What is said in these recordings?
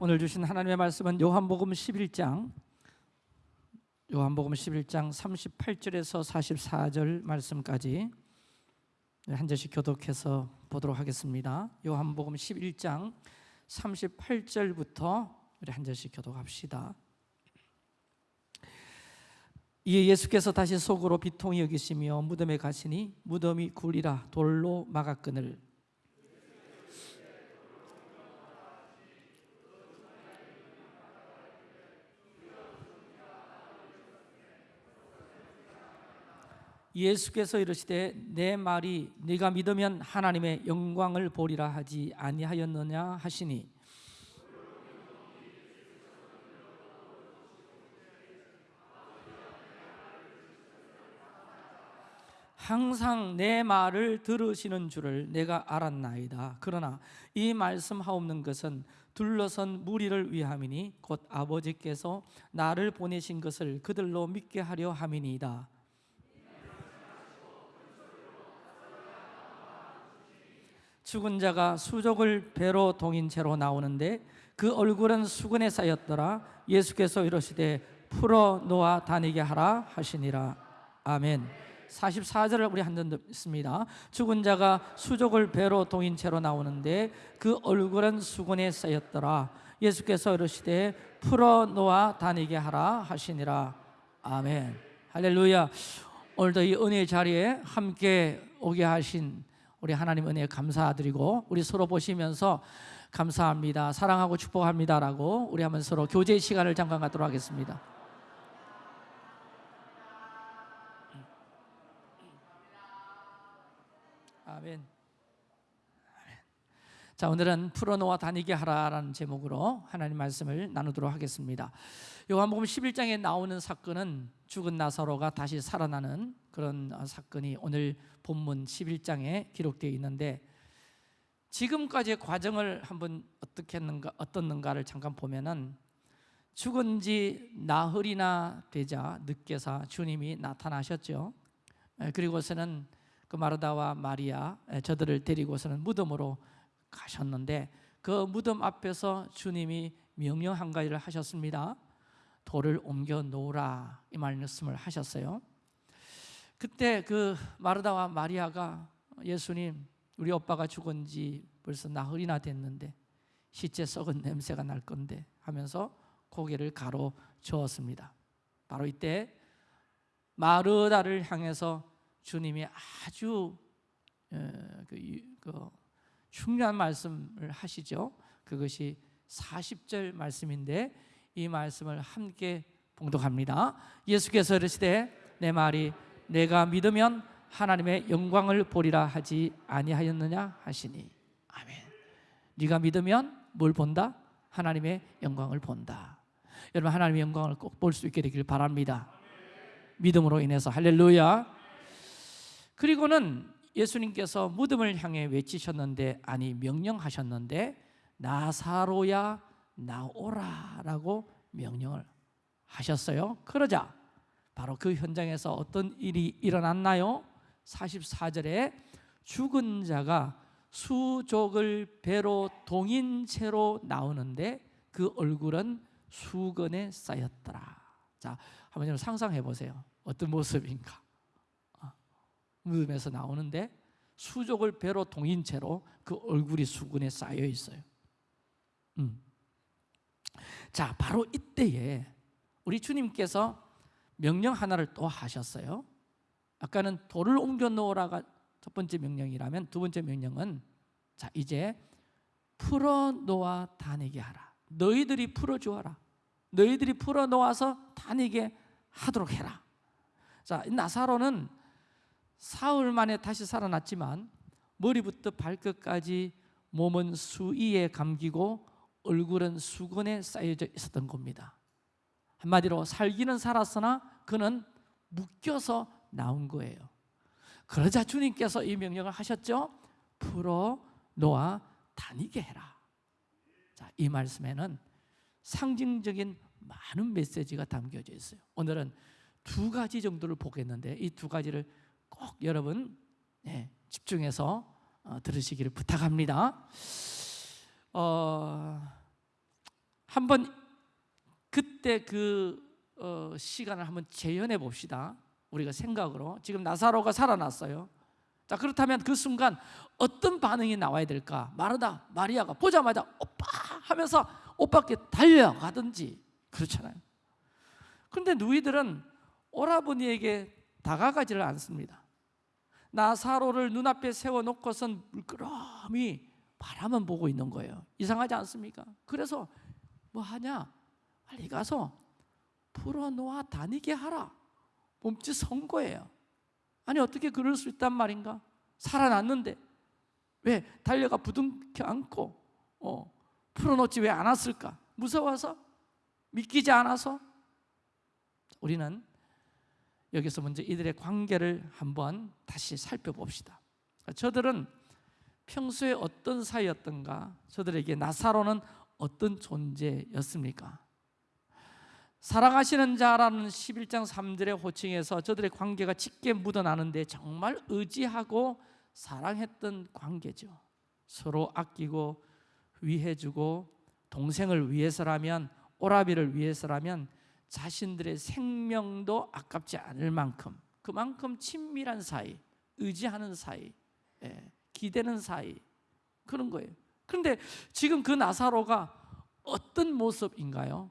오늘 주신 하나님의 말씀은 요한복음 11장 요한복음 11장 38절에서 44절 말씀까지 한 절씩 교독해서 보도록 하겠습니다. 요한복음 11장 38절부터 우리 한 절씩 교독합시다. 이에 예수께서 다시 속으로 비통히 여기시며 무덤에 가시니 무덤이 굴이라 돌로 막았거늘 예수께서 이르시되 내 말이 네가 믿으면 하나님의 영광을 보리라 하지 아니하였느냐 하시니. 항상 내 말을 들으시는 줄을 내가 알았나이다. 그러나 이 말씀하옵는 것은 둘러선 무리를 위함이니 곧 아버지께서 나를 보내신 것을 그들로 믿게 하려 함이니이다 죽은 자가 수족을 배로 동인 채로 나오는데 그 얼굴은 수건에 쌓였더라. 예수께서 이러시되 풀어 놓아 다니게 하라 하시니라. 아멘. 44절을 우리 한번 듣습니다 죽은 자가 수족을 배로 동인 채로 나오는데 그 얼굴은 수건에 쌓였더라. 예수께서 이러시되 풀어 놓아 다니게 하라 하시니라. 아멘. 할렐루야. 오늘도 이 은혜의 자리에 함께 오게 하신 우리 하나님 은혜에 감사드리고 우리 서로 보시면서 감사합니다. 사랑하고 축복합니다라고 우리 한번 서로 교제 시간을 잠깐 갖도록 하겠습니다. 아멘 자 오늘은 풀어놓아 다니게 하라라는 제목으로 하나님 말씀을 나누도록 하겠습니다 요한복음 11장에 나오는 사건은 죽은 나사로가 다시 살아나는 그런 사건이 오늘 본문 11장에 기록되어 있는데 지금까지의 과정을 한번 어떻게 했는가 어떻는가를 잠깐 보면은 죽은 지 나흘이나 되자 늦게서 주님이 나타나셨죠. 그리고서는 그 마르다와 마리아 저들을 데리고서는 무덤으로 가셨는데 그 무덤 앞에서 주님이 명령 한 가지를 하셨습니다. 돌을 옮겨 놓으라 이 말씀을 하셨어요. 그때 그 마르다와 마리아가 예수님 우리 오빠가 죽은 지 벌써 나흘이나 됐는데 시체 썩은 냄새가 날 건데 하면서 고개를 가로 저었습니다. 바로 이때 마르다를 향해서 주님이 아주 그, 그 중요한 말씀을 하시죠. 그것이 40절 말씀인데 이 말씀을 함께 봉독합니다. 예수께서 이르시되 내 말이 내가 믿으면 하나님의 영광을 보리라 하지 아니하였느냐 하시니 아멘. 네가 믿으면 뭘 본다? 하나님의 영광을 본다. 여러분 하나님의 영광을 꼭 볼 수 있게 되길 바랍니다. 믿음으로 인해서 할렐루야. 그리고는 예수님께서 무덤을 향해 외치셨는데 아니 명령하셨는데 나사로야 나오라라고 명령을 하셨어요. 그러자 바로 그 현장에서 어떤 일이 일어났나요? 44절에 죽은 자가 수족을 배로 동인 채로 나오는데 그 얼굴은 수건에 쌓였더라. 자, 한번 상상해 보세요. 어떤 모습인가? 무덤에서 나오는데 수족을 배로 동인 채로 그 얼굴이 수건에 쌓여 있어요. 음. 자, 바로 이때에 우리 주님께서 명령 하나를 또 하셨어요. 아까는 돌을 옮겨 놓으라가 첫 번째 명령이라면 두 번째 명령은 자, 이제 풀어 놓아 다니게 하라. 너희들이 풀어 주어라. 너희들이 풀어 놓아서 다니게 하도록 해라. 자, 나사로는 사흘 만에 다시 살아났지만 머리부터 발끝까지 몸은 수위에 감기고 얼굴은 수건에 쌓여져 있었던 겁니다. 한마디로 살기는 살았으나 그는 묶여서 나온 거예요. 그러자 주님께서 이 명령을 하셨죠? 풀어 놓아 다니게 해라. 자, 이 말씀에는 상징적인 많은 메시지가 담겨져 있어요. 오늘은 두 가지 정도를 보겠는데 이 두 가지를 꼭 여러분 네, 집중해서 어, 들으시기를 부탁합니다 어, 한번 그때 그 어, 시간을 한번 재현해 봅시다. 우리가 생각으로 지금 나사로가 살아났어요. 자 그렇다면 그 순간 어떤 반응이 나와야 될까? 마르다 마리아가 보자마자 오빠 하면서 오빠께 달려가든지 그렇잖아요. 그런데 누이들은 오라버니에게 다가가지를 않습니다. 나사로를 눈앞에 세워놓고선 물끄러미 바라만 보고 있는 거예요. 이상하지 않습니까? 그래서 뭐 하냐? 빨리 가서 풀어놓아 다니게 하라. 몸짓 선거예요. 아니 어떻게 그럴 수 있단 말인가? 살아났는데 왜 달려가 부둥켜 안고 어, 풀어놓지 왜안 왔을까? 무서워서? 믿기지 않아서? 우리는 여기서 먼저 이들의 관계를 한번 다시 살펴봅시다. 저들은 평소에 어떤 사이였던가? 저들에게 나사로는 어떤 존재였습니까? 사랑하시는 자라는 11장 3절의 호칭에서 저들의 관계가 짙게 묻어나는데 정말 의지하고 사랑했던 관계죠. 서로 아끼고 위해주고 동생을 위해서라면 오라비를 위해서라면 자신들의 생명도 아깝지 않을 만큼 그만큼 친밀한 사이, 의지하는 사이, 예, 기대는 사이 그런 거예요. 그런데 지금 그 나사로가 어떤 모습인가요?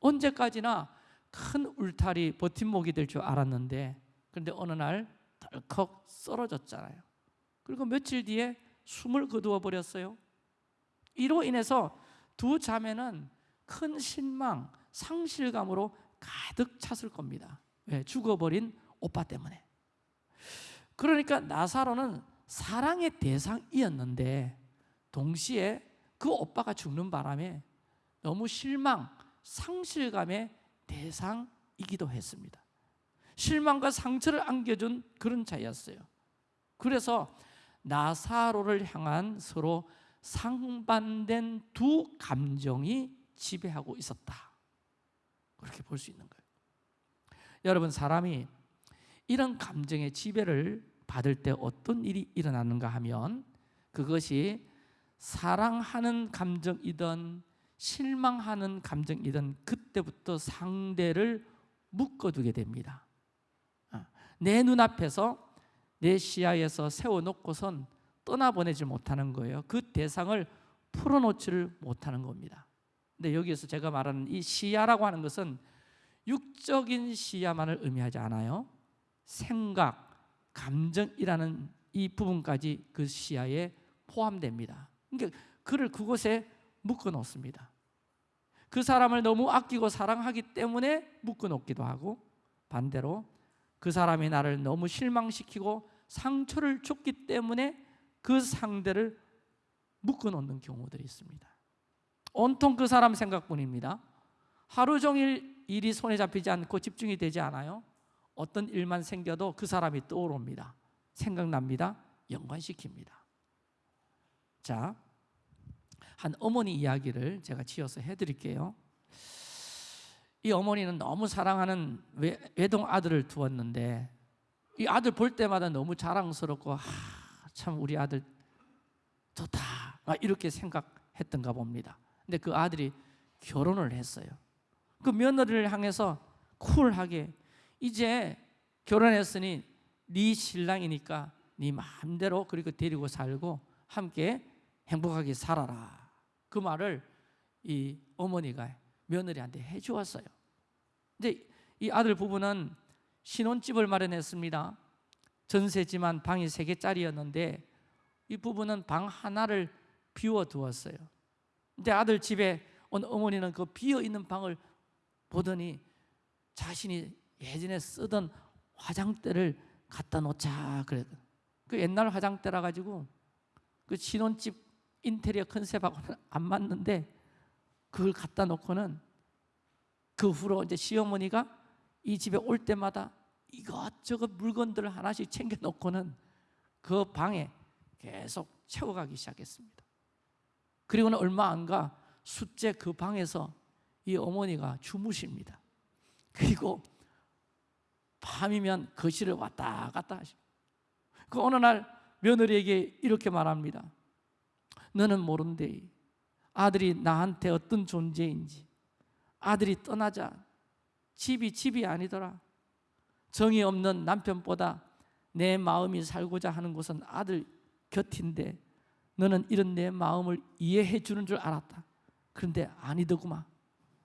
언제까지나 큰 울타리 버팀목이 될 줄 알았는데 그런데 어느 날 덜컥 쓰러졌잖아요. 그리고 며칠 뒤에 숨을 거두어 버렸어요. 이로 인해서 두 자매는 큰 실망, 상실감으로 가득 찼을 겁니다. 왜? 죽어버린 오빠 때문에. 그러니까 나사로는 사랑의 대상이었는데 동시에 그 오빠가 죽는 바람에 너무 실망, 상실감의 대상이기도 했습니다. 실망과 상처를 안겨준 그런 자였어요. 그래서 나사로를 향한 서로 상반된 두 감정이 지배하고 있었다. 그렇게 볼 수 있는 거예요. 여러분 사람이 이런 감정의 지배를 받을 때 어떤 일이 일어나는가 하면 그것이 사랑하는 감정이든 실망하는 감정이든 그때부터 상대를 묶어두게 됩니다. 아, 내 눈앞에서 내 시야에서 세워놓고선 떠나보내지 못하는 거예요. 그 대상을 풀어놓지를 못하는 겁니다. 근데 여기에서 제가 말하는 이 시야라고 하는 것은 육적인 시야만을 의미하지 않아요. 생각, 감정이라는 이 부분까지 그 시야에 포함됩니다. 그러니까 그를 그곳에 묶어 놓습니다. 그 사람을 너무 아끼고 사랑하기 때문에 묶어 놓기도 하고 반대로 그 사람이 나를 너무 실망시키고 상처를 줬기 때문에 그 상대를 묶어 놓는 경우들이 있습니다. 온통 그 사람 생각뿐입니다. 하루 종일 일이 손에 잡히지 않고 집중이 되지 않아요. 어떤 일만 생겨도 그 사람이 떠오릅니다. 생각납니다. 연관시킵니다. 자, 한 어머니 이야기를 제가 지어서 해드릴게요. 이 어머니는 너무 사랑하는 외동 아들을 두었는데 이 아들 볼 때마다 너무 자랑스럽고 아, 참 우리 아들 좋다 이렇게 생각했던가 봅니다. 근데 그 아들이 결혼을 했어요. 그 며느리를 향해서 쿨하게 이제 결혼했으니 네 신랑이니까 네 마음대로 그리고 데리고 살고 함께 행복하게 살아라. 그 말을 이 어머니가 며느리한테 해주었어요. 근데 이 아들 부부는 신혼집을 마련했습니다. 전세지만 방이 세 개짜리였는데 이 부부는 방 하나를 비워 두었어요. 근데 아들 집에 온 어머니는 그 비어 있는 방을 보더니 자신이 예전에 쓰던 화장대를 갖다 놓자 그래. 그 옛날 화장대라 가지고 그 신혼집 인테리어 컨셉하고는 안 맞는데 그걸 갖다 놓고는 그 후로 이제 시어머니가 이 집에 올 때마다 이것저것 물건들을 하나씩 챙겨 놓고는 그 방에 계속 채워가기 시작했습니다. 그리고는 얼마 안 가 숫째 그 방에서 이 어머니가 주무십니다. 그리고 밤이면 거실을 왔다 갔다 하시고 그 어느 날 며느리에게 이렇게 말합니다. 너는 모른대. 아들이 나한테 어떤 존재인지 아들이 떠나자 집이 집이 아니더라 정이 없는 남편보다 내 마음이 살고자 하는 곳은 아들 곁인데 너는 이런 내 마음을 이해해 주는 줄 알았다. 그런데 아니더구만.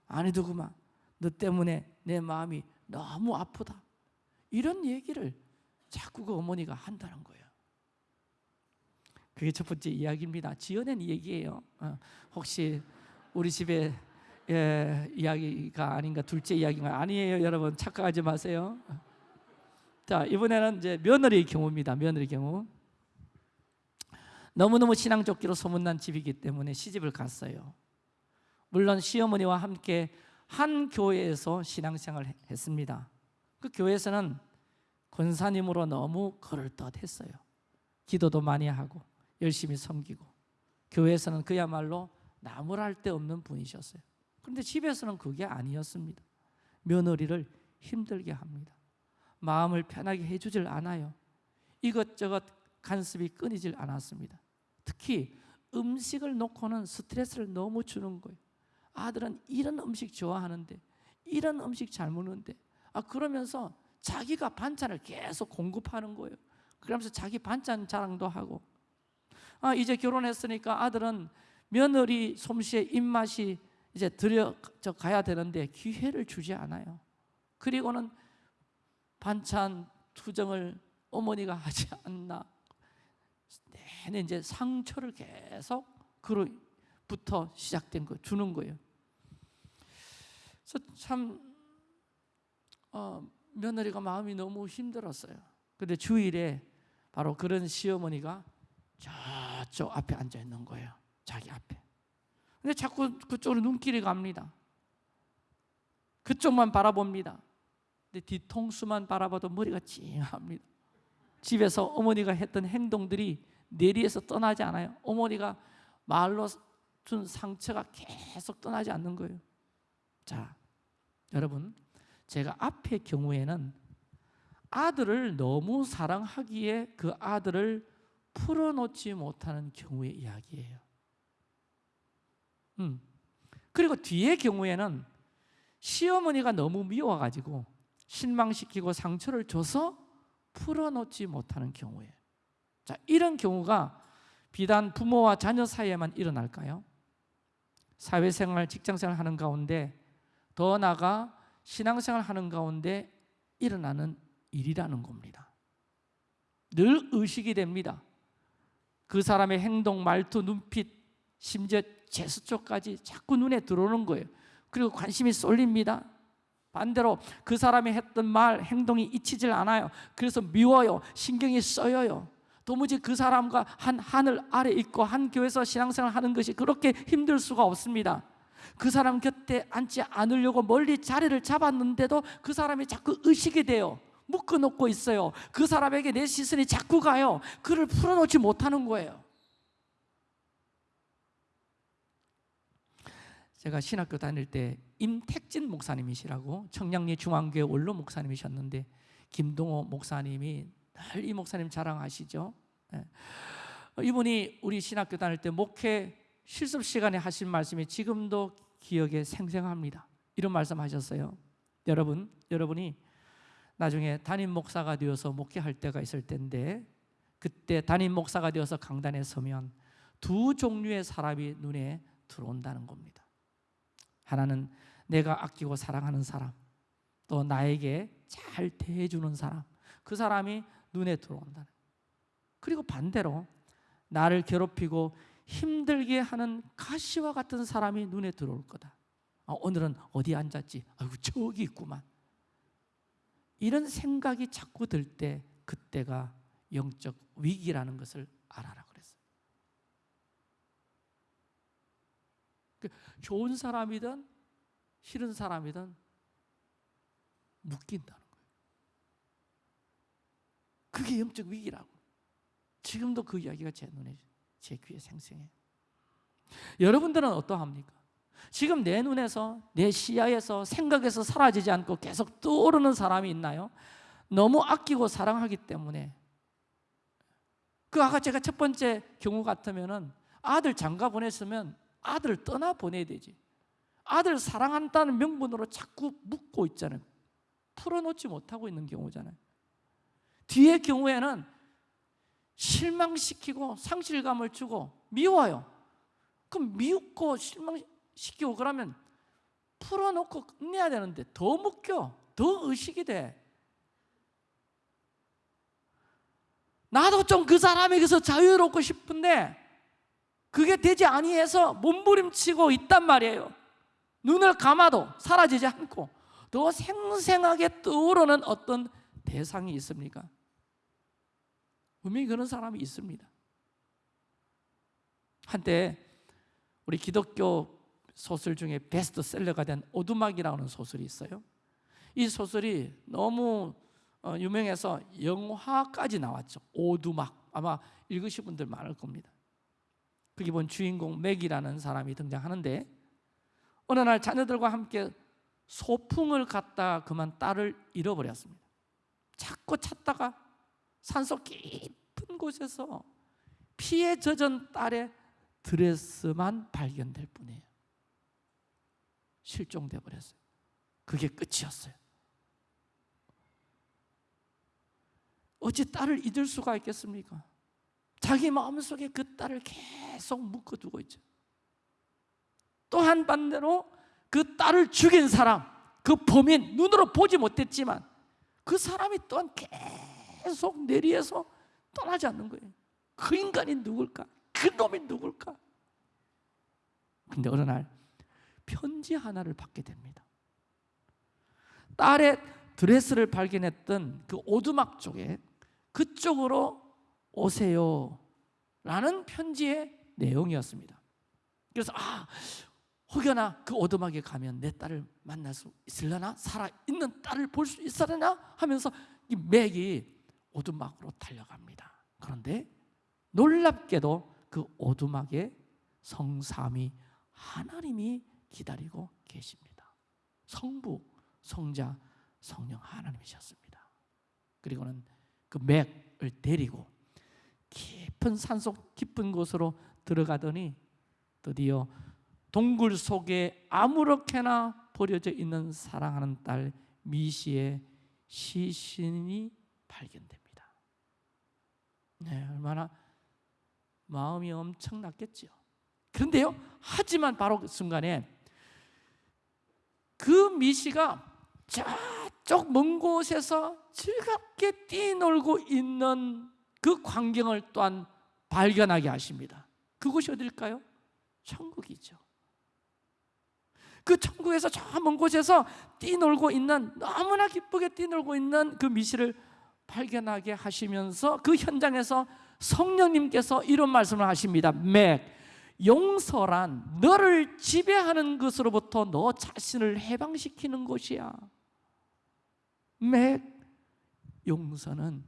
아니더구만. 너 때문에 내 마음이 너무 아프다. 이런 얘기를 자꾸 그 어머니가 한다는 거예요. 그게 첫 번째 이야기입니다. 지어낸 얘기예요. 어, 혹시 우리 집에 예, 이야기가 아닌가 둘째 이야기가? 아니에요 여러분. 착각하지 마세요. 자 이번에는 이제 며느리의 경우입니다. 며느리 경우 너무너무 신앙적기로 소문난 집이기 때문에 시집을 갔어요. 물론 시어머니와 함께 한 교회에서 신앙생활을 했습니다. 그 교회에서는 권사님으로 너무 그럴듯 했어요. 기도도 많이 하고 열심히 섬기고 교회에서는 그야말로 나무랄 데 없는 분이셨어요. 그런데 집에서는 그게 아니었습니다. 며느리를 힘들게 합니다. 마음을 편하게 해주질 않아요. 이것저것 간섭이 끊이질 않았습니다 특히 음식을 놓고는 스트레스를 너무 주는 거예요. 아들은 이런 음식 좋아하는데 이런 음식 잘 먹는데. 아 그러면서 자기가 반찬을 계속 공급하는 거예요. 그러면서 자기 반찬 자랑도 하고. 아 이제 결혼했으니까 아들은 며느리 솜씨에 입맛이 이제 들여져 가야 되는데 기회를 주지 않아요. 그리고는 반찬 투정을 어머니가 하지 않나 내내 이제 상처를 계속 그로부터 시작된 거 주는 거예요. 그래서 참 어, 며느리가 마음이 너무 힘들었어요. 근데 주일에 바로 그런 시어머니가 저쪽 앞에 앉아 있는 거예요. 자기 앞에. 근데 자꾸 그쪽으로 눈길이 갑니다. 그쪽만 바라봅니다. 근데 뒤통수만 바라봐도 머리가 찡합니다. 집에서 어머니가 했던 행동들이 내리에서 떠나지 않아요. 어머니가 말로 준 상처가 계속 떠나지 않는 거예요. 자, 여러분, 제가 앞의 경우에는 아들을 너무 사랑하기에 그 아들을 풀어놓지 못하는 경우의 이야기예요. 음. 그리고 뒤의 경우에는 시어머니가 너무 미워가지고 실망시키고 상처를 줘서 풀어놓지 못하는 경우에 자 이런 경우가 비단 부모와 자녀 사이에만 일어날까요? 사회생활, 직장생활 하는 가운데 더 나아가 신앙생활 하는 가운데 일어나는 일이라는 겁니다 늘 의식이 됩니다 그 사람의 행동, 말투, 눈빛, 심지어 제스처까지 자꾸 눈에 들어오는 거예요 그리고 관심이 쏠립니다 반대로 그 사람이 했던 말, 행동이 잊히질 않아요. 그래서 미워요. 신경이 써요. 도무지 그 사람과 한 하늘 아래 있고 한 교회에서 신앙생활 하는 것이 그렇게 힘들 수가 없습니다. 그 사람 곁에 앉지 않으려고 멀리 자리를 잡았는데도 그 사람이 자꾸 의식이 돼요. 묶어놓고 있어요. 그 사람에게 내 시선이 자꾸 가요. 그를 풀어놓지 못하는 거예요. 제가 신학교 다닐 때 임택진 목사님이시라고 청량리 중앙교회 원로 목사님이셨는데 김동호 목사님이 늘 이 목사님 자랑하시죠. 네. 이분이 우리 신학교 다닐 때 목회 실습 시간에 하신 말씀이 지금도 기억에 생생합니다. 이런 말씀하셨어요. 여러분, 여러분이 나중에 담임 목사가 되어서 목회할 때가 있을 텐데 그때 담임 목사가 되어서 강단에 서면 두 종류의 사람이 눈에 들어온다는 겁니다. 하나는 내가 아끼고 사랑하는 사람 또 나에게 잘 대해주는 사람 그 사람이 눈에 들어온다 그리고 반대로 나를 괴롭히고 힘들게 하는 가시와 같은 사람이 눈에 들어올 거다 아, 오늘은 어디 앉았지? 아이고 저기 있구만 이런 생각이 자꾸 들 때 그때가 영적 위기라는 것을 알아라 그 좋은 사람이든 싫은 사람이든 거예요. 그게 영적 위기라고. 지금도 그 이야기가 제 눈에, 제 귀에 생생해요. 여러분들은 어떠합니까? 지금 내 눈에서, 내 시야에서, 생각에서 사라지지 않고 계속 떠오르는 사람이 있나요? 너무 아끼고 사랑하기 때문에 그 아까 제가 첫 번째 경우 같으면 은 아들 장가 보냈으면 아들을 떠나 보내야 되지. 아들 사랑한다는 명분으로 자꾸 묶고 있잖아요. 풀어놓지 못하고 있는 경우잖아요. 뒤의 경우에는 실망시키고 상실감을 주고 미워요. 그럼 미웃고 실망시키고 그러면 풀어놓고 끝내야 되는데 더 묶여, 더 의식이 돼. 나도 좀 그 사람에게서 자유롭고 싶은데 그게 되지 아니해서 몸부림치고 있단 말이에요. 눈을 감아도 사라지지 않고 더 생생하게 떠오르는 어떤 대상이 있습니까? 분명히 그런 사람이 있습니다. 한때 우리 기독교 소설 중에 베스트셀러가 된 오두막이라는 소설이 있어요. 이 소설이 너무 어, 유명해서 영화까지 나왔죠. 오두막 아마 읽으신 분들 많을 겁니다. 거기 본 주인공 맥이라는 사람이 등장하는데 어느 날 자녀들과 함께 소풍을 갔다 그만 딸을 잃어버렸습니다. 자꾸 찾다가 산속 깊은 곳에서 피에 젖은 딸의 드레스만 발견될 뿐이에요. 실종돼 버렸어요. 그게 끝이었어요. 어찌 딸을 잊을 수가 있겠습니까? 자기 마음속에 그 딸을 계속 묶어두고 있죠. 또한 반대로 그 딸을 죽인 사람, 그 범인 눈으로 보지 못했지만 그 사람이 또한 계속 내리에서 떠나지 않는 거예요. 그 인간이 누굴까? 그 놈이 누굴까? 근데 어느 날 편지 하나를 받게 됩니다. 딸의 드레스를 발견했던 그 오두막 쪽에 그쪽으로 오세요 라는 편지의 내용이었습니다. 그래서 아 혹여나 그 오두막에 가면 내 딸을 만날 수 있으려나? 살아있는 딸을 볼 수 있으려나? 하면서 이 맥이 오두막으로 달려갑니다. 그런데 놀랍게도 그 오두막에 성삼이 하나님이 기다리고 계십니다. 성부, 성자, 성령 하나님이셨습니다. 그리고는 그 맥을 데리고 깊은 산속 깊은 곳으로 들어가더니 드디어 동굴 속에 아무렇게나 버려져 있는 사랑하는 딸 미시의 시신이 발견됩니다. 네, 얼마나 마음이 엄청났겠죠. 그런데요, 하지만 바로 그 순간에 그 미시가 저쪽 먼 곳에서 즐겁게 뛰놀고 있는 그 광경을 또한 발견하게 하십니다. 그곳이 어딜까요? 천국이죠. 그 천국에서 저 먼 곳에서 뛰놀고 있는 너무나 기쁘게 뛰놀고 있는 그 미시를 발견하게 하시면서 그 현장에서 성령님께서 이런 말씀을 하십니다. 맥 용서란 너를 지배하는 것으로부터 너 자신을 해방시키는 것이야. 맥 용서는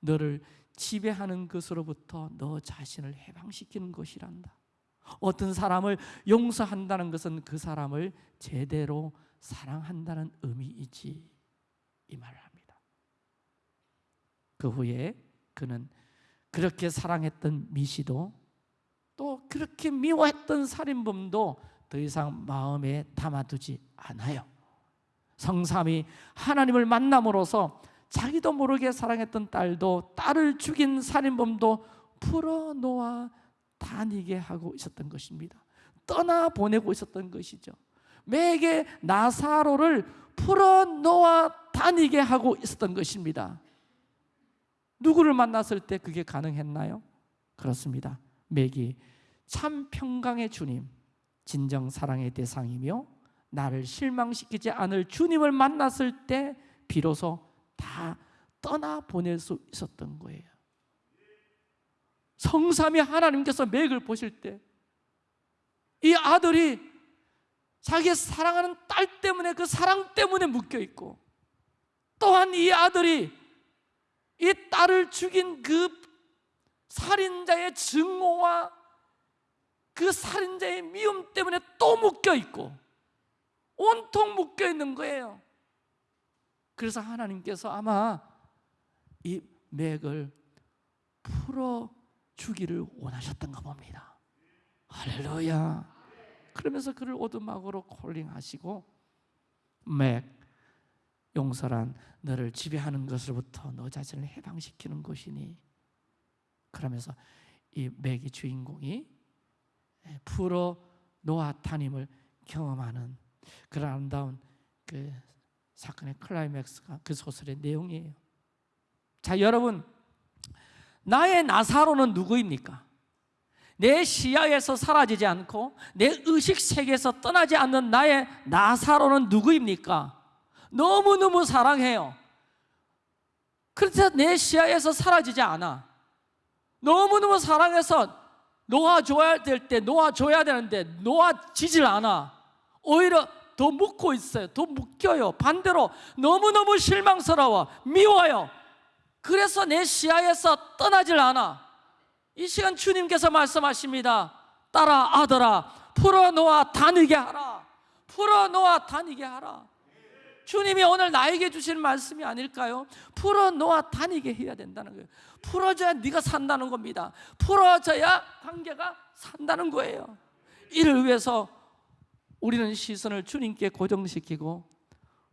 너를 지배하는 것으로부터 너 자신을 해방시키는 것이란다. 어떤 사람을 용서한다는 것은 그 사람을 제대로 사랑한다는 의미이지 이 말을 합니다. 그 후에 그는 그렇게 사랑했던 미시도 또 그렇게 미워했던 살인범도 더 이상 마음에 담아두지 않아요. 성삼이 하나님을 만남으로써 자기도 모르게 사랑했던 딸도 딸을 죽인 살인범도 풀어놓아 다니게 하고 있었던 것입니다. 떠나 보내고 있었던 것이죠. 매게 나사로를 풀어놓아 다니게 하고 있었던 것입니다. 누구를 만났을 때 그게 가능했나요? 그렇습니다. 맥이 참 평강의 주님, 진정 사랑의 대상이며 나를 실망시키지 않을 주님을 만났을 때 비로소 다 떠나 보낼 수 있었던 거예요. 성삼이 하나님께서 맥을 보실 때 이 아들이 자기 사랑하는 딸 때문에 그 사랑 때문에 묶여 있고 또한 이 아들이 이 딸을 죽인 그 살인자의 증오와 그 살인자의 미움 때문에 또 묶여 있고 온통 묶여 있는 거예요. 그래서 하나님께서 아마 이 맥을 풀어 주기를 원하셨던가 봅니다. 할렐루야. 그러면서 그를 오두막으로 콜링하시고 맥 용서란 너를 지배하는 것으로부터 너 자신을 해방시키는 것이니 그러면서 이 맥의 주인공이 프로 노아 타님을 경험하는 그런 아름다운 그 사건의 클라이맥스가 그 소설의 내용이에요. 자, 여러분, 나의 나사로는 누구입니까? 내 시야에서 사라지지 않고 내 의식 세계에서 떠나지 않는 나의 나사로는 누구입니까? 너무너무 사랑해요. 그래서 내 시야에서 사라지지 않아. 너무너무 사랑해서 놓아줘야 될 때 놓아줘야 되는데 놓아지질 않아. 오히려 더 묶고 있어요. 더 묶여요. 반대로 너무너무 실망스러워. 미워요. 그래서 내 시야에서 떠나질 않아. 이 시간 주님께서 말씀하십니다. 따라 아들아, 풀어놓아 다니게 하라. 풀어놓아 다니게 하라. 주님이 오늘 나에게 주신 말씀이 아닐까요? 풀어놓아 다니게 해야 된다는 거예요. 풀어줘야 네가 산다는 겁니다. 풀어져야 관계가 산다는 거예요. 이를 위해서 우리는 시선을 주님께 고정시키고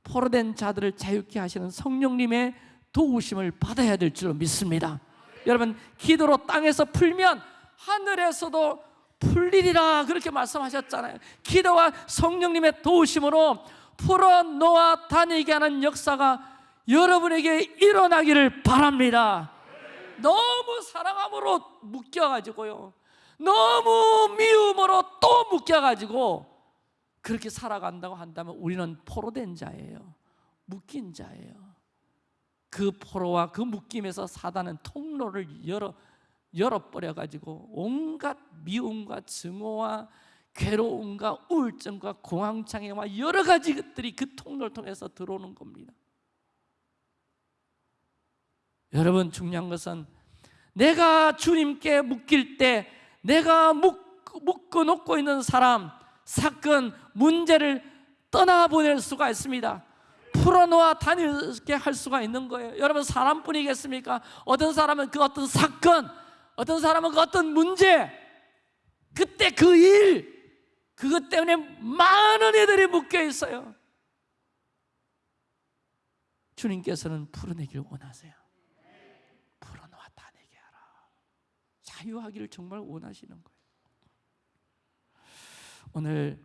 포로된 자들을 자유케 하시는 성령님의 도우심을 받아야 될 줄로 믿습니다. 여러분 기도로 땅에서 풀면 하늘에서도 풀리리라 그렇게 말씀하셨잖아요. 기도와 성령님의 도우심으로 풀어 놓아 다니게 하는 역사가 여러분에게 일어나기를 바랍니다. 너무 사랑함으로 묶여가지고요. 너무 미움으로 또 묶여가지고 그렇게 살아간다고 한다면 우리는 포로된 자예요. 묶인 자예요. 그 포로와 그 묶임에서 사단은 통로를 열어 열어버려 가지고 온갖 미움과 증오와 괴로움과 우울증과 공황장애와 여러 가지 것들이 그 통로를 통해서 들어오는 겁니다. 여러분 중요한 것은 내가 주님께 묶일 때 내가 묶어 놓고 있는 사람, 사건, 문제를 떠나보낼 수가 있습니다. 풀어놓아 다니게 할 수가 있는 거예요. 여러분 사람뿐이겠습니까? 어떤 사람은 그 어떤 사건, 어떤 사람은 그 어떤 문제, 그때 그 일, 그것 때문에 많은 애들이 묶여 있어요. 주님께서는 풀어내길 원하세요. 풀어놓아 다니게 하라. 자유하기를 정말 원하시는 거예요. 오늘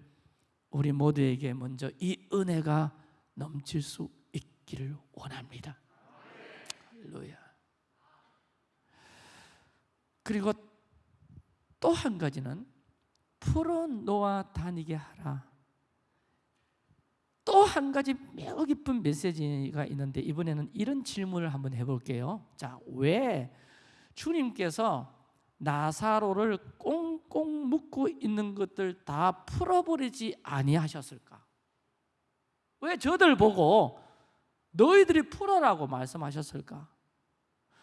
우리 모두에게 먼저 이 은혜가 넘칠 수 있기를 원합니다. 할렐루야. 그리고 또 한 가지는 풀어 놓아 다니게 하라. 또 한 가지 매우 깊은 메시지가 있는데 이번에는 이런 질문을 한번 해볼게요. 자, 왜 주님께서 나사로를 꽁꽁 묶고 있는 것들 다 풀어버리지 아니하셨을까? 왜 저들 보고 너희들이 풀어라고 말씀하셨을까?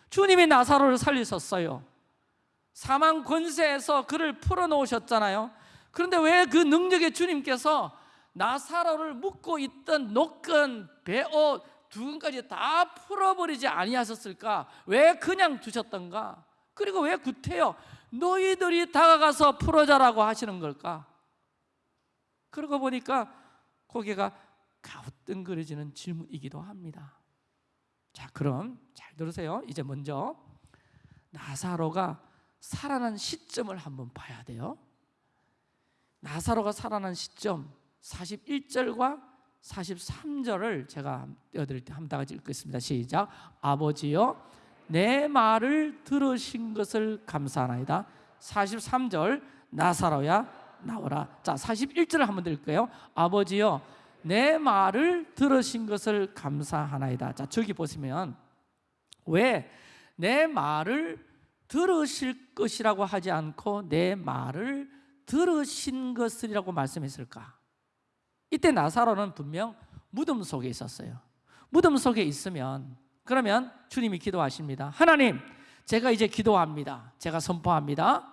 주님이 나사로를 살리셨어요. 사망 권세에서 그를 풀어놓으셨잖아요. 그런데 왜 그 능력의 주님께서 나사로를 묶고 있던 노끈, 배옷, 두근까지 다 풀어버리지 아니하셨을까? 왜 그냥 두셨던가? 그리고 왜 구태여 너희들이 다가가서 풀어자라고 하시는 걸까? 그러고 보니까 고개가 가우뚱거려지는 질문이기도 합니다. 자, 그럼 잘 들으세요. 이제 먼저 나사로가 살아난 시점을 한번 봐야 돼요. 나사로가 살아난 시점 41절과 43절을 제가 띄워드릴 때 한번 같이 읽겠습니다. 시작. 아버지여 내 말을 들으신 것을 감사하나이다. 43절 나사로야 나오라. 자, 41절을 한번 읽을게요. 아버지여 내 말을 들으신 것을 감사하나이다. 자, 저기 보시면 왜 내 말을 들으실 것이라고 하지 않고 내 말을 들으신 것이라고 말씀했을까? 이때 나사로는 분명 무덤 속에 있었어요. 무덤 속에 있으면 그러면 주님이 기도하십니다. 하나님, 제가 이제 기도합니다. 제가 선포합니다.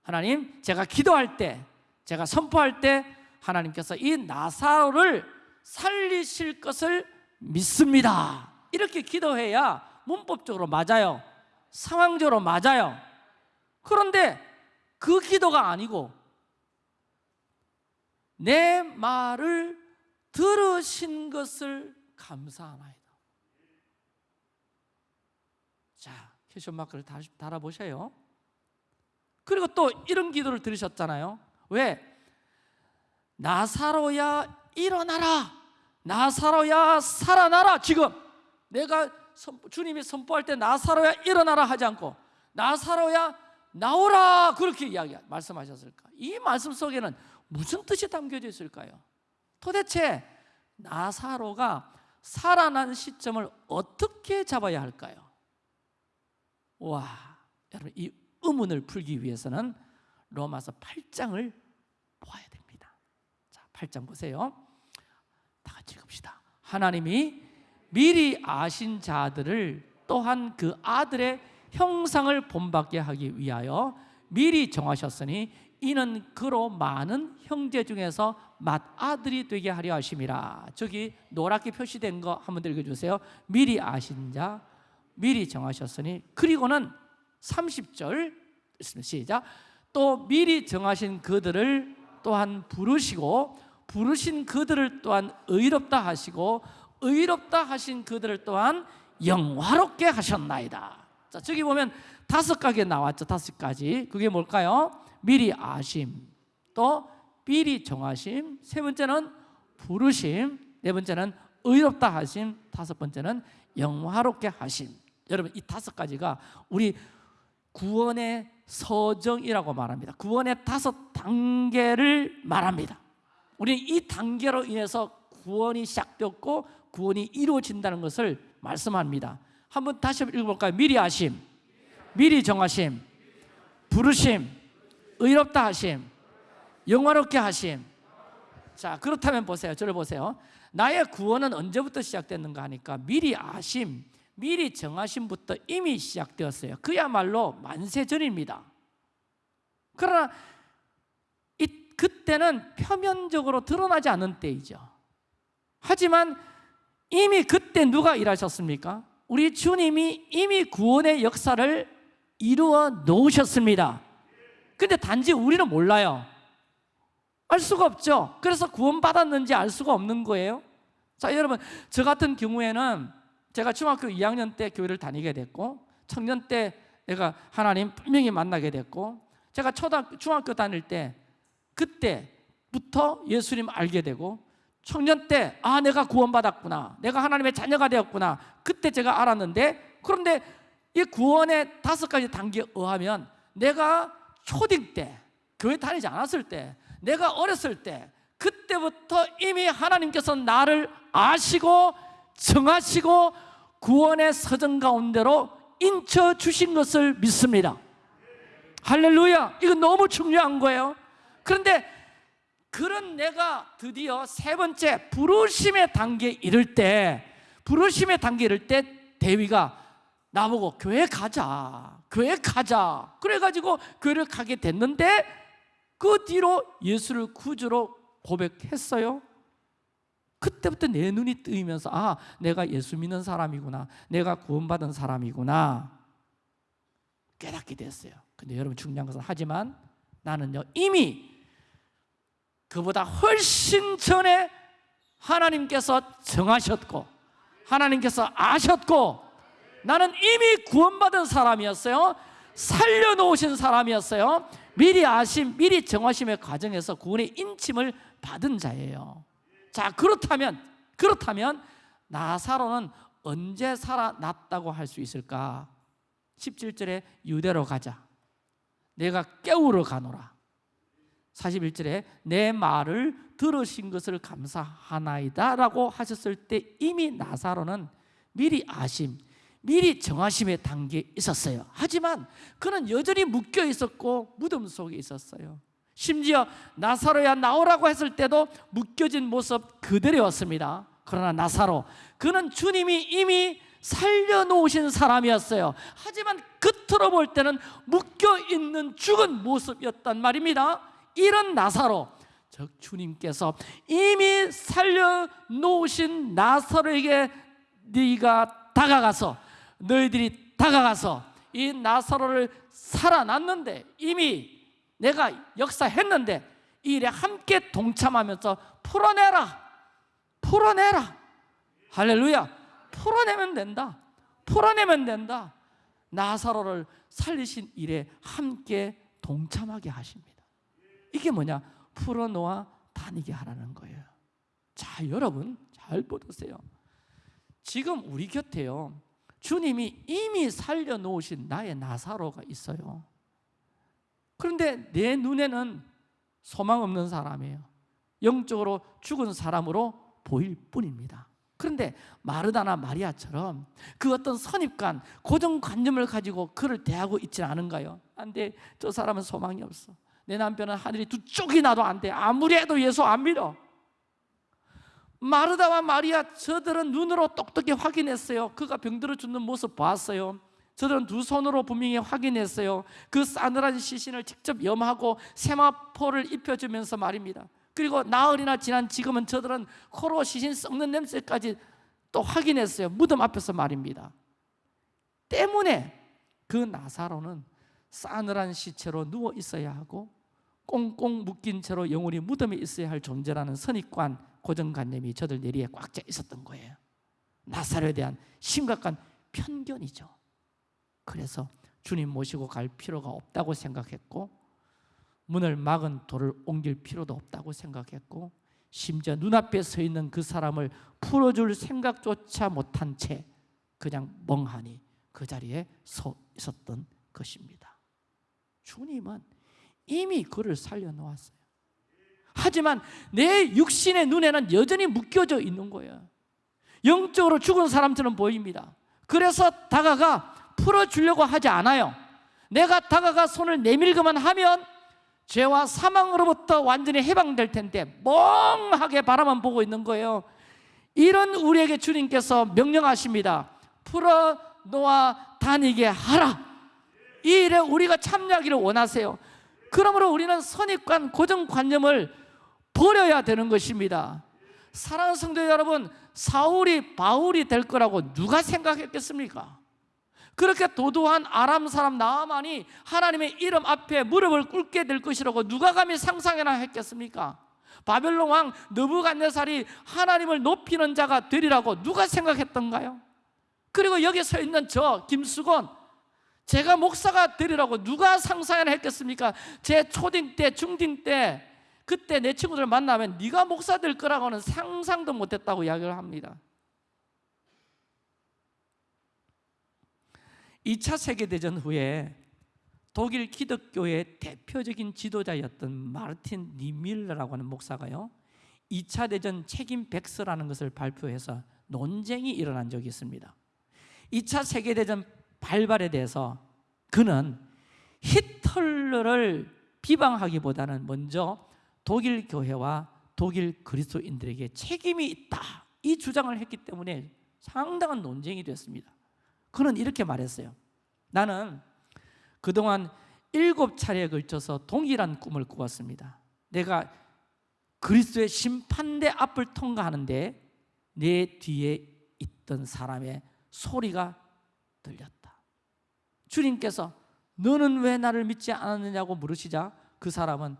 하나님, 제가 기도할 때, 제가 선포할 때 하나님께서 이 나사로를 살리실 것을 믿습니다. 이렇게 기도해야 문법적으로 맞아요. 상황적으로 맞아요. 그런데 그 기도가 아니고 내 말을 들으신 것을 감사하나이다. 자, 캐션 마크를 다시 달아보셔요. 그리고 또 이런 기도를 들으셨잖아요. 왜? 나사로야 일어나라. 나사로야 살아나라. 지금 내가 주님이 선포할 때 나사로야 일어나라 하지 않고 나사로야 나오라 그렇게 이야기 말씀하셨을까? 이 말씀 속에는 무슨 뜻이 담겨져 있을까요? 도대체 나사로가 살아난 시점을 어떻게 잡아야 할까요? 와, 여러분 이 의문을 풀기 위해서는 로마서 8장을 보아야 됩니다. 자, 8장 보세요. 다 같이 읽읍시다. 하나님이 미리 아신 자들을 또한 그 아들의 형상을 본받게 하기 위하여 미리 정하셨으니 이는 그로 많은 형제 중에서 맏아들이 되게 하려 하심이라. 저기 노랗게 표시된 거 한번 읽어주세요. 미리 아신 자 미리 정하셨으니 그리고는 30절 시작. 또 미리 정하신 그들을 또한 부르시고 부르신 그들을 또한 의롭다 하시고 의롭다 하신 그들을 또한 영화롭게 하셨나이다. 자 저기 보면 다섯 가게 나왔죠 다섯 가지. 그게 뭘까요? 미리 아심 또 미리 정하심 세 번째는 부르심 네 번째는 의롭다 하심 다섯 번째는 영화롭게 하심. 여러분 이 다섯 가지가 우리 구원의 서정이라고 말합니다. 구원의 다섯 단계를 말합니다. 우리는 이 단계로 인해서 구원이 시작되었고 구원이 이루어진다는 것을 말씀합니다. 한번 다시 읽어볼까요? 미리 아심 미리 정하심 부르심 의롭다 하심 영화롭게 하심. 자 그렇다면 보세요. 저를 보세요. 나의 구원은 언제부터 시작됐는가 하니까 미리 아심 미리 정하심부터 이미 시작되었어요. 그야말로 만세 전입니다. 그러나 이, 그때는 표면적으로 드러나지 않은 때이죠. 하지만 이미 그때 누가 일하셨습니까? 우리 주님이 이미 구원의 역사를 이루어 놓으셨습니다. 근데 단지 우리는 몰라요. 알 수가 없죠. 그래서 구원받았는지 알 수가 없는 거예요. 자 여러분 저 같은 경우에는 제가 중학교 2학년 때 교회를 다니게 됐고 청년 때 내가 하나님 분명히 만나게 됐고 제가 초등 중학교 다닐 때 그때부터 예수님 알게 되고 청년 때 아 내가 구원받았구나. 내가 하나님의 자녀가 되었구나. 그때 제가 알았는데 그런데 이 구원의 다섯 가지 단계에 의하면 내가 초딩 때 교회 다니지 않았을 때 내가 어렸을 때 그때부터 이미 하나님께서 나를 아시고 정하시고 구원의 서정 가운데로 인쳐 주신 것을 믿습니다. 할렐루야. 이거 너무 중요한 거예요. 그런데 그런 내가 드디어 세 번째 부르심의 단계에 이를 때 부르심의 단계에 이를 때 대위가 나보고 교회 가자 교회 가자. 그래가지고 교회를 가게 됐는데 그 뒤로 예수를 구주로 고백했어요. 그때부터 내 눈이 뜨이면서 아 내가 예수 믿는 사람이구나. 내가 구원받은 사람이구나. 깨닫게 됐어요. 근데 여러분 중요한 것은 하지만 나는요 이미 그보다 훨씬 전에 하나님께서 정하셨고 하나님께서 아셨고 나는 이미 구원받은 사람이었어요. 살려놓으신 사람이었어요. 미리 아심, 미리 정하심의 과정에서 구원의 인침을 받은 자예요. 자 그렇다면 그렇다면 나사로는 언제 살아났다고 할 수 있을까? 17절에 유대로 가자. 내가 깨우러 가노라 41절에 내 말을 들으신 것을 감사하나이다 라고 하셨을 때 이미 나사로는 미리 아심, 미리 정하심의 단계에 있었어요. 하지만 그는 여전히 묶여 있었고 무덤 속에 있었어요. 심지어 나사로야 나오라고 했을 때도 묶여진 모습 그대로였습니다. 그러나 나사로 그는 주님이 이미 살려놓으신 사람이었어요. 하지만 겉으로 볼 때는 묶여있는 죽은 모습이었단 말입니다 이런 나사로 즉 주님께서 이미 살려놓으신 나사로에게 네가 다가가서 너희들이 다가가서 이 나사로를 살아났는데 이미 내가 역사했는데 이 일에 함께 동참하면서 풀어내라 풀어내라. 할렐루야. 풀어내면 된다. 풀어내면 된다. 나사로를 살리신 일에 함께 동참하게 하십니다 이게 뭐냐? 풀어놓아 다니게 하라는 거예요. 자 여러분 잘 보세요. 지금 우리 곁에요. 주님이 이미 살려놓으신 나의 나사로가 있어요. 그런데 내 눈에는 소망 없는 사람이에요. 영적으로 죽은 사람으로 보일 뿐입니다. 그런데 마르다나 마리아처럼 그 어떤 선입관, 고정관념을 가지고 그를 대하고 있지 않은가요? 안 돼, 저 사람은 소망이 없어 내 남편은 하늘이 두 쪽이 나도 안 돼. 아무리 해도 예수 안 믿어. 마르다와 마리아 저들은 눈으로 똑똑히 확인했어요. 그가 병들어 죽는 모습 봤어요. 저들은 두 손으로 분명히 확인했어요. 그 싸늘한 시신을 직접 염하고 세마포를 입혀주면서 말입니다. 그리고 나흘이나 지난 지금은 저들은 코로 시신 썩는 냄새까지 또 확인했어요. 무덤 앞에서 말입니다. 때문에 그 나사로는 싸늘한 시체로 누워 있어야 하고 꽁꽁 묶인 채로 영원히 무덤에 있어야 할 존재라는 선입관 고정관념이 저들 내리에 꽉 차 있었던 거예요. 나사로에 대한 심각한 편견이죠. 그래서 주님 모시고 갈 필요가 없다고 생각했고 문을 막은 돌을 옮길 필요도 없다고 생각했고 심지어 눈앞에 서 있는 그 사람을 풀어줄 생각조차 못한 채 그냥 멍하니 그 자리에 서 있었던 것입니다 주님은 이미 그를 살려놓았어요. 하지만 내 육신의 눈에는 여전히 묶여져 있는 거예요. 영적으로 죽은 사람처럼 보입니다. 그래서 다가가 풀어주려고 하지 않아요. 내가 다가가 손을 내밀기만 하면 죄와 사망으로부터 완전히 해방될 텐데 멍하게 바라만 보고 있는 거예요. 이런 우리에게 주님께서 명령하십니다. 풀어놓아 다니게 하라 이 일에 우리가 참여하기를 원하세요 그러므로 우리는 선입관 고정관념을 버려야 되는 것입니다 사랑하는 성도 여러분 사울이 바울이 될 거라고 누가 생각했겠습니까? 그렇게 도도한 아람 사람 나아만이 하나님의 이름 앞에 무릎을 꿇게 될 것이라고 누가 감히 상상이나 했겠습니까? 바벨론 왕 느부갓네살이 하나님을 높이는 자가 되리라고 누가 생각했던가요? 그리고 여기 서 있는 저 김수건 제가 목사가 되리라고 누가 상상이나 했겠습니까? 제 초딩 때 중딩 때 그때 내 친구들 만나면 네가 목사 될 거라고는 상상도 못했다고 이야기를 합니다 2차 세계대전 후에 독일 기독교의 대표적인 지도자였던 마르틴 니밀러라고 하는 목사가요 2차 대전 책임 백서라는 것을 발표해서 논쟁이 일어난 적이 있습니다 2차 세계대전 발발에 대해서 그는 히틀러를 비방하기보다는 먼저 독일 교회와 독일 그리스도인들에게 책임이 있다. 이 주장을 했기 때문에 상당한 논쟁이 됐습니다. 그는 이렇게 말했어요. 나는 그동안 일곱 차례에 걸쳐서 동일한 꿈을 꾸었습니다. 내가 그리스도의 심판대 앞을 통과하는데 내 뒤에 있던 사람의 소리가 들렸다 주님께서 너는 왜 나를 믿지 않았느냐고 물으시자 그 사람은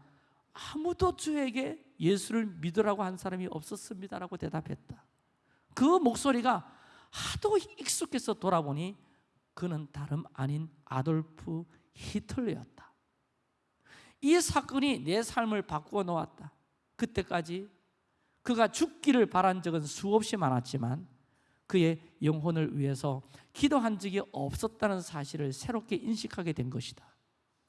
아무도 주에게 예수를 믿으라고 한 사람이 없었습니다라고 대답했다. 그 목소리가 하도 익숙해서 돌아보니 그는 다름 아닌 아돌프 히틀러였다. 이 사건이 내 삶을 바꾸어 놓았다. 그때까지 그가 죽기를 바란 적은 수없이 많았지만 그의 영혼을 위해서 기도한 적이 없었다는 사실을 새롭게 인식하게 된 것이다.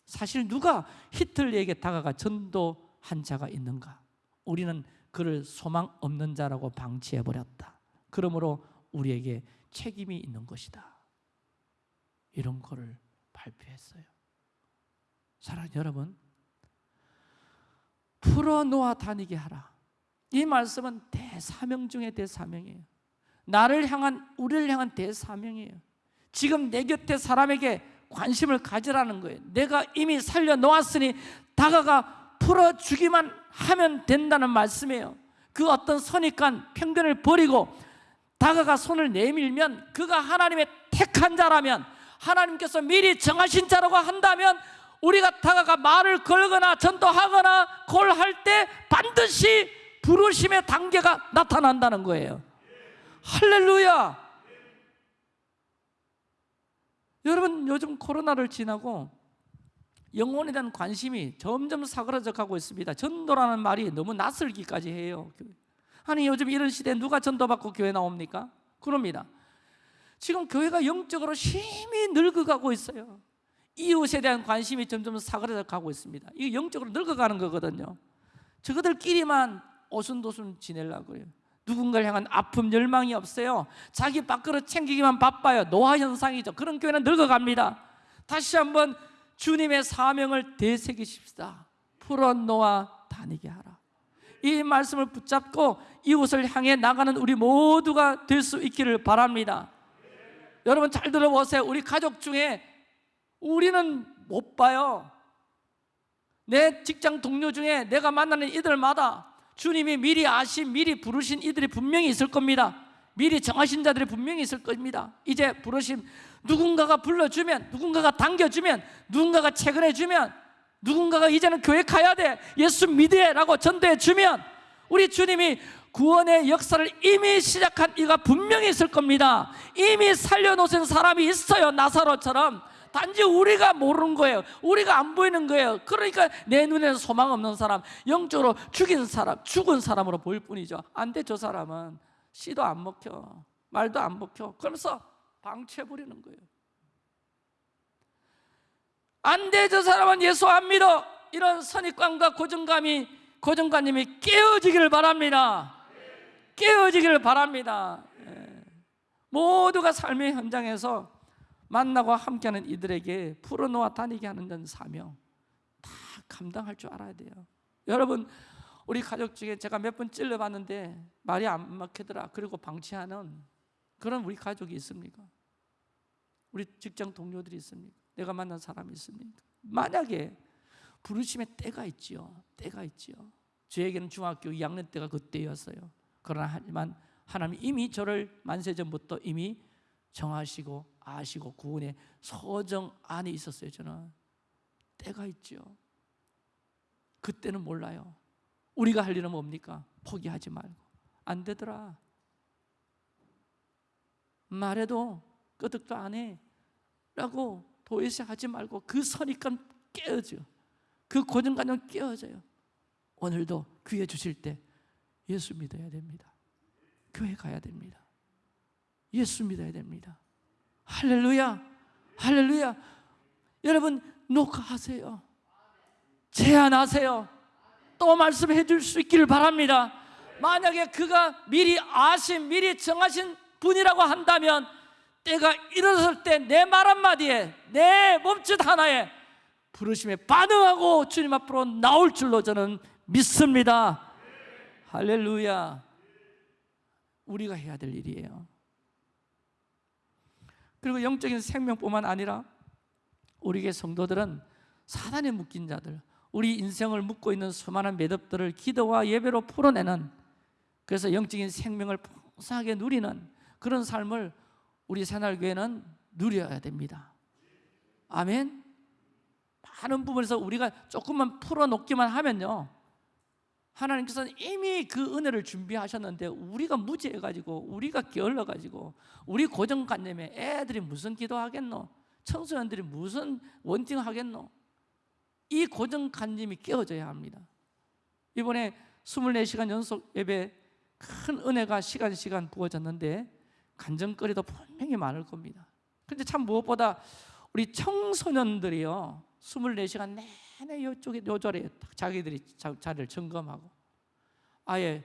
사실 누가 히틀러에게 다가가 전도한 자가 있는가? 우리는 그를 소망 없는 자라고 방치해버렸다. 그러므로 우리에게 책임이 있는 것이다. 이런 거를 발표했어요. 사랑하는 여러분 풀어놓아 다니게 하라. 이 말씀은 대사명 중에 대사명이에요 나를 향한 우리를 향한 대사명이에요. 지금 내 곁에 사람에게 관심을 가지라는 거예요. 내가 이미 살려놓았으니 다가가 풀어주기만 하면 된다는 말씀이에요. 그 어떤 선입관, 편견을 버리고 다가가 손을 내밀면 그가 하나님의 택한 자라면 하나님께서 미리 정하신 자라고 한다면 우리가 다가가 말을 걸거나 전도하거나 콜 할 때 반드시 부르심의 단계가 나타난다는 거예요. 할렐루야! 여러분 요즘 코로나를 지나고 영혼에 대한 관심이 점점 사그라져 가고 있습니다. 전도라는 말이 너무 낯설기까지 해요. 아니 요즘 이런 시대에 누가 전도받고 교회 나옵니까? 그럽니다. 지금 교회가 영적으로 심히 늙어가고 있어요. 이웃에 대한 관심이 점점 사그라져 가고 있습니다. 이게 영적으로 늙어가는 거거든요. 저거들끼리만 오순도순 지내려고 그래요. 누군가를 향한 아픔, 열망이 없어요. 자기 밥그릇 챙기기만 바빠요. 노화 현상이죠. 그런 교회는 늙어갑니다. 다시 한번 주님의 사명을 되새기십시다. 풀어놓아 다니게 하라. 이 말씀을 붙잡고 이웃을 향해 나가는 우리 모두가 될 수 있기를 바랍니다. 여러분 잘 들어보세요. 우리 가족 중에 우리는 못 봐요. 내 직장 동료 중에 내가 만나는 이들마다 주님이 미리 아신, 미리 부르신 이들이 분명히 있을 겁니다. 미리 정하신 자들이 분명히 있을 겁니다. 이제 부르심 누군가가 불러주면, 누군가가 당겨주면, 누군가가 채근해주면, 누군가가 이제는 교회 가야 돼. 예수 믿으라고 전도해주면 우리 주님이 구원의 역사를 이미 시작한 이가 분명히 있을 겁니다. 이미 살려놓으신 사람이 있어요. 나사로처럼. 단지 우리가 모르는 거예요. 우리가 안 보이는 거예요. 그러니까 내 눈에는 소망 없는 사람, 영적으로 죽인 사람, 죽은 사람으로 보일 뿐이죠. 안 돼, 저 사람은. 씨도 안 먹혀. 말도 안 먹혀. 그러면서 방치해 버리는 거예요. 안 돼, 저 사람은 예수 안 믿어. 이런 선입관과 고정감이 고정관념이 깨어지기를 바랍니다. 깨어지기를 바랍니다. 예. 모두가 삶의 현장에서 만나고 함께하는 이들에게 풀어놓아 다니게 하는 사명 다 감당할 줄 알아야 돼요. 여러분 우리 가족 중에 제가 몇 번 찔러봤는데 말이 안 막히더라. 그리고 방치하는 그런 우리 가족이 있습니까? 우리 직장 동료들이 있습니까? 내가 만난 사람이 있습니까? 만약에 부르심의 때가 있지요. 때가 있지요. 저에게는 중학교 2학년 때가 그때였어요. 그러나 하지만 하나님 이미 저를 만세 전부터 이미 정하시고 아시고 구원의 서정 안에 있었어요. 저는 때가 있죠. 그때는 몰라요. 우리가 할 일은 뭡니까? 포기하지 말고 안 되더라. 말해도 끄덕도 안 해. 라고 도외시 하지 말고 그 선입관 깨어져. 그 고정관념 깨어져요. 오늘도 귀해 주실 때 예수 믿어야 됩니다. 교회 가야 됩니다. 예수 믿어야 됩니다. 할렐루야. 할렐루야. 여러분 녹화하세요. 제안하세요. 또 말씀해 줄 수 있기를 바랍니다. 만약에 그가 미리 아신, 미리 정하신 분이라고 한다면 때가 일어섰을 때내 말 한마디에 내 몸짓 하나에 부르심에 반응하고 주님 앞으로 나올 줄로 저는 믿습니다. 할렐루야. 우리가 해야 될 일이에요. 그리고 영적인 생명뿐만 아니라 우리에게 성도들은 사단에 묶인 자들, 우리 인생을 묶고 있는 수많은 매듭들을 기도와 예배로 풀어내는 그래서 영적인 생명을 풍성하게 누리는 그런 삶을 우리 새날교회는 누려야 됩니다. 아멘. 많은 부분에서 우리가 조금만 풀어놓기만 하면요. 하나님께서는 이미 그 은혜를 준비하셨는데 우리가 무지해가지고 우리가 게을러가지고 우리 고정관념에 애들이 무슨 기도하겠노? 청소년들이 무슨 원팅하겠노? 이 고정관념이 깨어져야 합니다 이번에 24시간 연속 예배 큰 은혜가 시간 시간 부어졌는데 간증거리도 분명히 많을 겁니다 근데 참 무엇보다 우리 청소년들이요 24시간 내 내 이쪽에 요절에 자기들이 자리를 점검하고 아예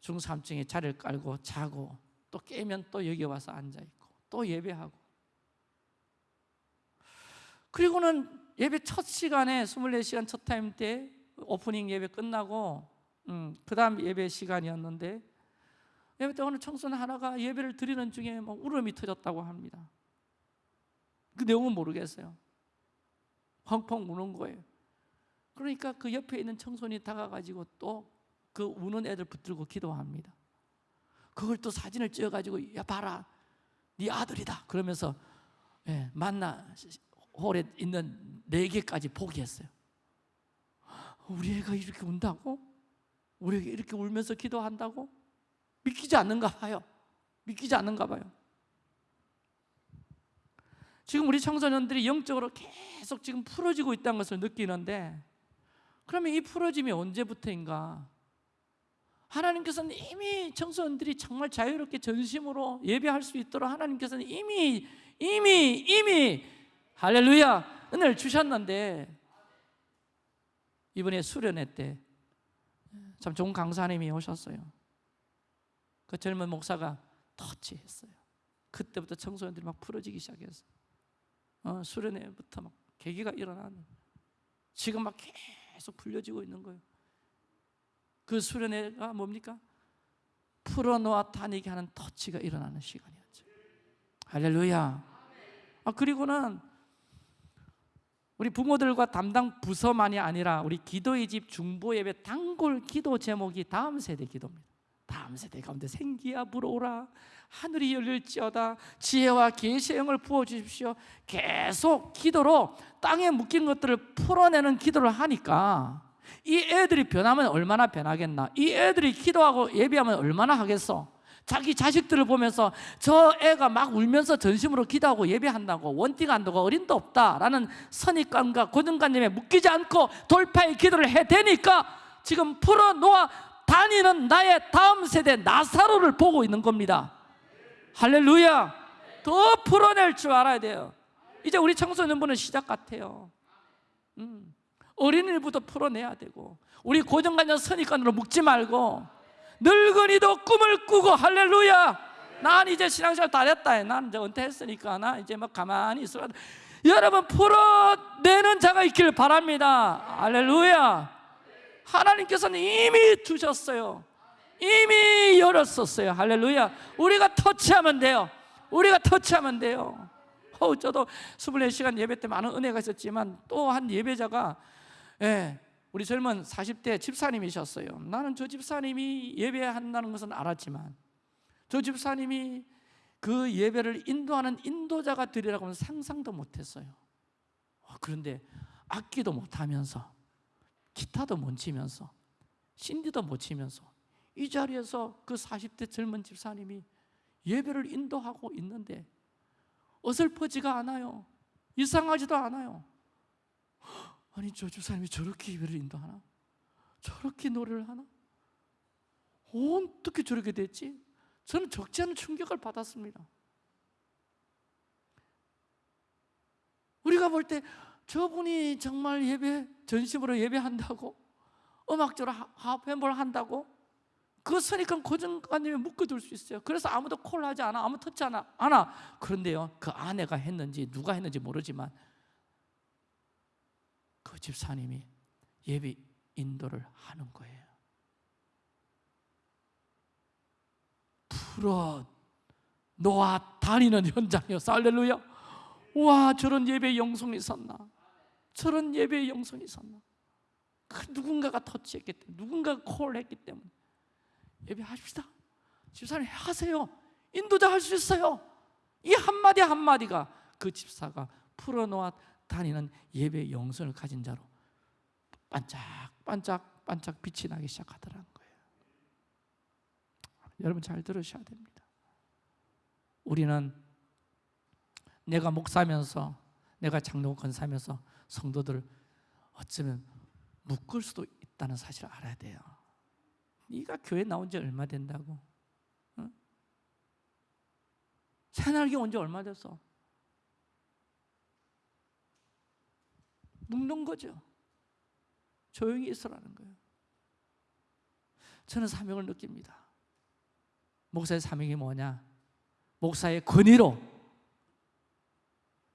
중3층에 자리를 깔고 자고 또 깨면 또 여기 와서 앉아있고 또 예배하고. 그리고는 예배 첫 시간에 24시간 첫 타임 때 오프닝 예배 끝나고 음, 그 다음 예배 시간이었는데 예배 때 어느 청소년 하나가 예배를 드리는 중에 뭐 울음이 터졌다고 합니다. 그 내용은 모르겠어요. 펑펑 우는 거예요. 그러니까 그 옆에 있는 청소년이 다가가지고 또 그 우는 애들 붙들고 기도합니다. 그걸 또 사진을 찍어가지고 야 봐라, 네 아들이다. 그러면서 예, 만나 홀에 있는 네 개까지 포기했어요. 우리 애가 이렇게 운다고? 우리 애가 이렇게 울면서 기도한다고? 믿기지 않는가 봐요. 믿기지 않는가 봐요. 지금 우리 청소년들이 영적으로 계속 지금 풀어지고 있다는 것을 느끼는데 그러면 이 풀어짐이 언제부터인가? 하나님께서는 이미 청소년들이 정말 자유롭게 전심으로 예배할 수 있도록 하나님께서는 이미 이미 이미 할렐루야 은혜를 주셨는데 이번에 수련회 때 참 좋은 강사님이 오셨어요. 그 젊은 목사가 터치했어요. 그때부터 청소년들이 막 풀어지기 시작했어요. 어, 수련회부터 막 계기가 일어나는. 지금 막 계속 풀려지고 있는 거예요. 그 수련회가 뭡니까? 풀어놓아 다니게 하는 터치가 일어나는 시간이었죠. 할렐루야. 아 그리고는 우리 부모들과 담당 부서만이 아니라 우리 기도의 집 중보 예배 단골 기도 제목이 다음 세대 기도입니다. 다음 세대 가운데 생기야 불어오라 하늘이 열릴지어다 지혜와 계시의 영을 부어 주십시오. 계속 기도로 땅에 묶인 것들을 풀어내는 기도를 하니까 이 애들이 변하면 얼마나 변하겠나? 이 애들이 기도하고 예배하면 얼마나 하겠어? 자기 자식들을 보면서 저 애가 막 울면서 전심으로 기도하고 예배한다고 원띠가 안 되고 어린도 없다라는 선입관과 고정관념에 묶이지 않고 돌파의 기도를 해대니까 지금 풀어놓아 다니는 나의 다음 세대 나사로를 보고 있는 겁니다. 할렐루야. 더 풀어낼 줄 알아야 돼요. 이제 우리 청소년부는 시작 같아요. 음. 어린이부터 풀어내야 되고 우리 고정관념 선입관으로 묶지 말고 늙은이도 꿈을 꾸고 할렐루야. 난 이제 신앙생활 다 됐다. 난 이제 은퇴했으니까 나 이제 막 가만히 있어야 돼 여러분 풀어내는 자가 있기를 바랍니다. 할렐루야 하나님께서는 이미 주셨어요. 이미 열었었어요. 할렐루야. 우리가 터치하면 돼요. 우리가 터치하면 돼요. 어, 저도 24시간 예배 때 많은 은혜가 있었지만 또 한 예배자가 예, 우리 젊은 40대 집사님이셨어요. 나는 저 집사님이 예배한다는 것은 알았지만 저 집사님이 그 예배를 인도하는 인도자가 되리라고는 상상도 못했어요. 어, 그런데 악기도 못하면서 기타도 못 치면서 신디도 못 치면서 이 자리에서 그 40대 젊은 집사님이 예배를 인도하고 있는데 어설퍼지가 않아요. 이상하지도 않아요. 아니 저 주사님이 저렇게 예배를 인도하나? 저렇게 노래를 하나? 어떻게 저렇게 됐지? 저는 적지 않은 충격을 받았습니다 우리가 볼때 저분이 정말 예배 전심으로 예배한다고 음악적으로 하프햄볼 한다고 그 선입관 고정관념에 묶어둘 수 있어요 그래서 아무도 콜 하지 않아 아무 터치 않아, 않아 그런데요 그 아내가 했는지 누가 했는지 모르지만 그 집사님이 예배 인도를 하는 거예요. 풀어 놓아 다니는 현장이었어. 할렐루야. 와, 저런 예배 영성이 있었나? 저런 예배 영성이 있었나? 그 누군가가 터치했기 때문에, 누군가가 콜했기 때문에 예배하십시다. 집사님 하세요. 인도자 할 수 있어요. 이 한마디 한마디가 그 집사가 풀어놓아 다니는 예배 영성을 가진 자로 반짝반짝 반짝 빛이 나기 시작하더라는 거예요. 여러분 잘 들으셔야 됩니다. 우리는 내가 목사면서 내가 장로 권 사면서 성도들 어쩌면 묶을 수도 있다는 사실을 알아야 돼요. 네가 교회 나온 지 얼마 된다고? 응? 새날개 온 지 얼마 됐어? 묶는 거죠. 조용히 있으라는 거예요. 저는 사명을 느낍니다. 목사의 사명이 뭐냐? 목사의 권위로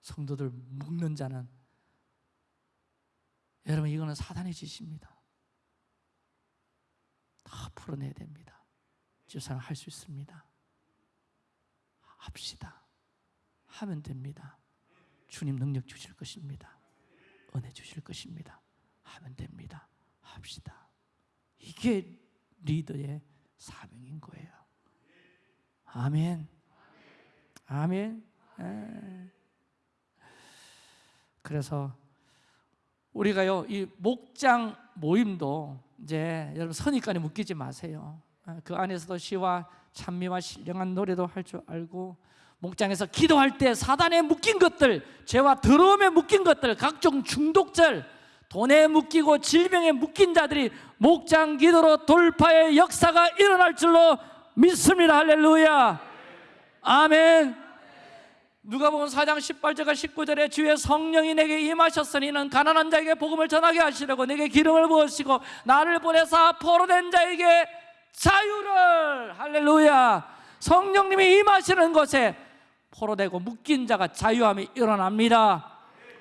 성도들 묶는 자는 여러분 이거는 사단의 짓입니다. 다 풀어내야 됩니다. 주사는 할수 있습니다. 합시다. 하면 됩니다. 주님 능력 주실 것입니다. 은혜 주실 것입니다. 하면 됩니다. 합시다. 이게 리더의 사명인 거예요. 아멘. 아멘. 에. 그래서 우리가요 이 목장 모임도 이제 여러분 선입관에 묶이지 마세요. 어, 그 안에서도 시와 찬미와 신령한 노래도 할 줄 알고 목장에서 기도할 때 사단에 묶인 것들, 죄와 더러움에 묶인 것들, 각종 중독절, 돈에 묶이고 질병에 묶인 자들이 목장 기도로 돌파의 역사가 일어날 줄로 믿습니다. 할렐루야. 아멘. 누가복음 4장 18절과 19절에 주의 성령이 내게 임하셨으니 는 가난한 자에게 복음을 전하게 하시려고 내게 기름을 부으시고 나를 보내사 포로된 자에게 자유를. 할렐루야. 성령님이 임하시는 곳에 포로되고 묶인 자가 자유함이 일어납니다.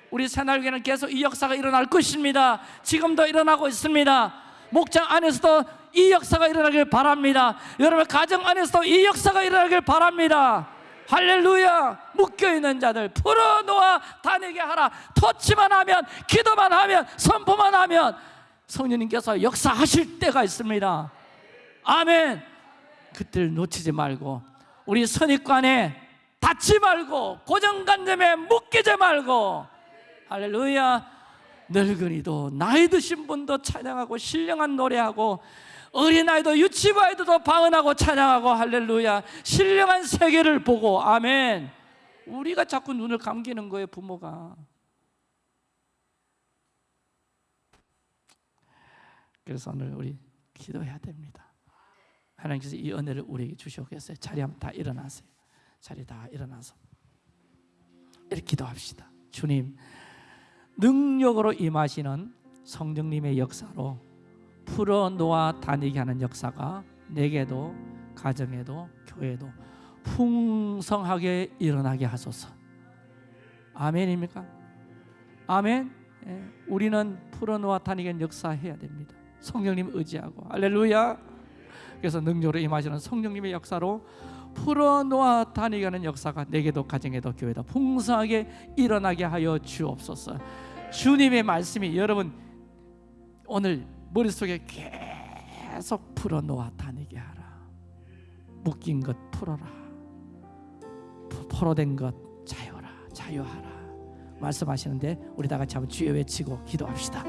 우리 새날교회는 계속 이 역사가 일어날 것입니다. 지금도 일어나고 있습니다. 목장 안에서도 이 역사가 일어나길 바랍니다. 여러분 가정 안에서도 이 역사가 일어나길 바랍니다. 할렐루야 묶여있는 자들 풀어놓아 다니게 하라. 터치만 하면 기도만 하면 선포만 하면 성령님께서 역사하실 때가 있습니다. 아멘. 그때를 놓치지 말고 우리 선입관에 닿지 말고 고정관념에 묶이지 말고 할렐루야. 늙은이도 나이 드신 분도 찬양하고 신령한 노래하고 어린아이도 유치부 아이들도 방언하고 찬양하고 할렐루야. 신령한 세계를 보고 아멘 우리가 자꾸 눈을 감기는 거예요 부모가. 그래서 오늘 우리 기도해야 됩니다. 하나님께서 이 은혜를 우리에게 주시겠어요. 자리 한번 다 일어나세요. 자리 다 일어나서 이렇게 기도합시다. 주님 능력으로 임하시는 성령님의 역사로 풀어놓아 다니게 하는 역사가 내게도 가정에도 교회도 풍성하게 일어나게 하소서. 아멘입니까? 아멘. 예, 우리는 하는 역사해야 됩니다. 성령님 의지하고. 할렐루야. 그래서 능력으로 임하시는 성령님의 역사로 풀어놓아 다니게 하는 역사가 내게도 가정에도 교회도 풍성하게 일어나게 하여 주옵소서. 주님의 말씀이 여러분 오늘 머릿속에 계속 풀어놓아 다니게 하라. 묶인 것 풀어라 포로된 것 자유라 자유하라. 말씀하시는데 우리 다 같이 한번 주여 외치고 기도합시다